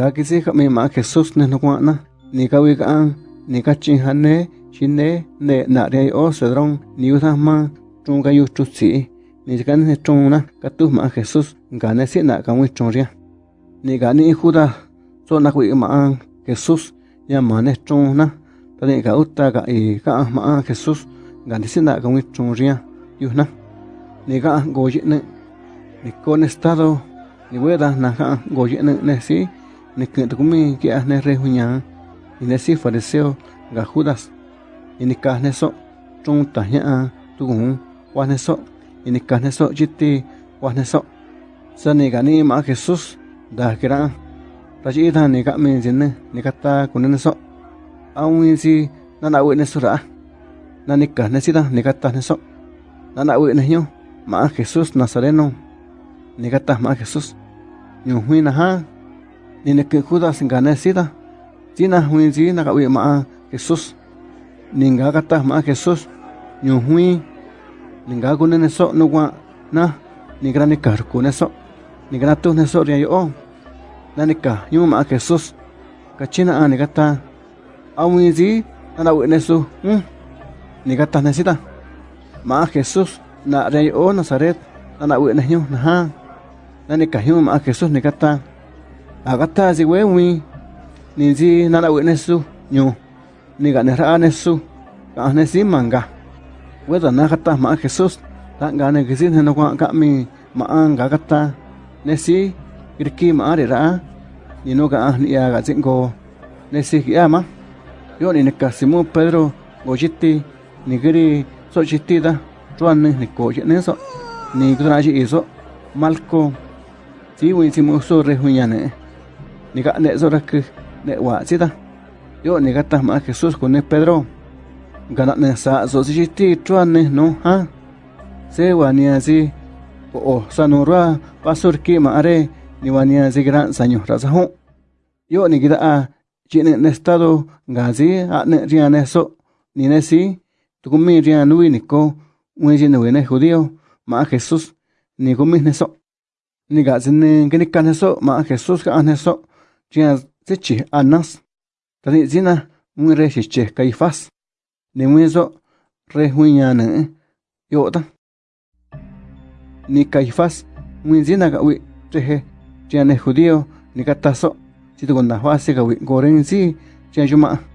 ga kisi ka mi ma Jesus ne no na ni ka wi ka ni ka chin hane chine ne na re o sedron ni u ma trung ga yu chu si ni ka ne trung na ka tu ma Jesus ga ne si na ka wi trung ria ni ga ni Judas so na wi ma Jesus ya ma ne trung na ta ni ka uta ga i ka ma Jesus ga ne si na ka wi trung ria yu na ni ga go yi ne ni con estado ni weda na ka go yi ne ne si ni que tu kumi que as ne re hunya y ne si fariseo ga Judas. Y ni ka ne so trung ta nya tu gun. Wa ne so y ni ka ne so jiti wa ne so. Sa ni ga ni ma Jesus da kira ta ji ta ni ka min jin ne ni ka ta kun ne so. Aun si na na wi ne so ra. Na ni ka ne si da ni ka ta ne so. Na na wi ne nyo ma Jesus Nazareno. Ni ka ta ma Jesus nyu hui na ha ni ne ke Judas ngane sida tina hui ji na ka wi ma Jesus. Ni nga ka ta ma Jesus. Nyu hui ni nga ku ne so no wa na. Ni gra ni kar ku ne so. Ni gra tu ne so ria yo na ni ka nyu ma Jesus. Ka china a ni ka ta. A wi ji na na wi ne su. Hm ni ka ta ne sida ma Jesus. Na ria yo Nazaret na na wi ne nyu. Na ha. Na ni ka nyu ma Jesus ni ka ta agata si we wi ni si nana we nesu nyu ni ga ne ra nesu ka ne si manga. We da na kata ma Jesus ta ga ne kisi ne no ka mi ma an ga kata ne si kirki ma re ra ni no ga ni ya ga cingo ne si ya ma. Yo ni ne ka simu Pedro go jiti ni giri so jiti da tuan ni ko ne so ni gra ji iso malco si wi si mo so re hunyane ni ga ne zora ke ne wa sita yo ni ga ta ma Jesús con ne Pedro. Gana ne sa so si ti chuan ne no ha se wa ni asi o o sa no ra pasur ki ma are ni wa ni asi gran saño ra sa ho yo ni a chi ne estado ga si a ne ria ne so ni ne si tu mi ria nui ni ko un ji ne ne judío ma Jesús ni ko mi ne so. Ni ne so ma Jesús ga ne chia sechi anas tani zina un re che caifás ni muezo re huñana yo ta ni caifás un zina ga wi treje chia ne judío ni kataso si tu gonda fase ga wi goren si chia yuma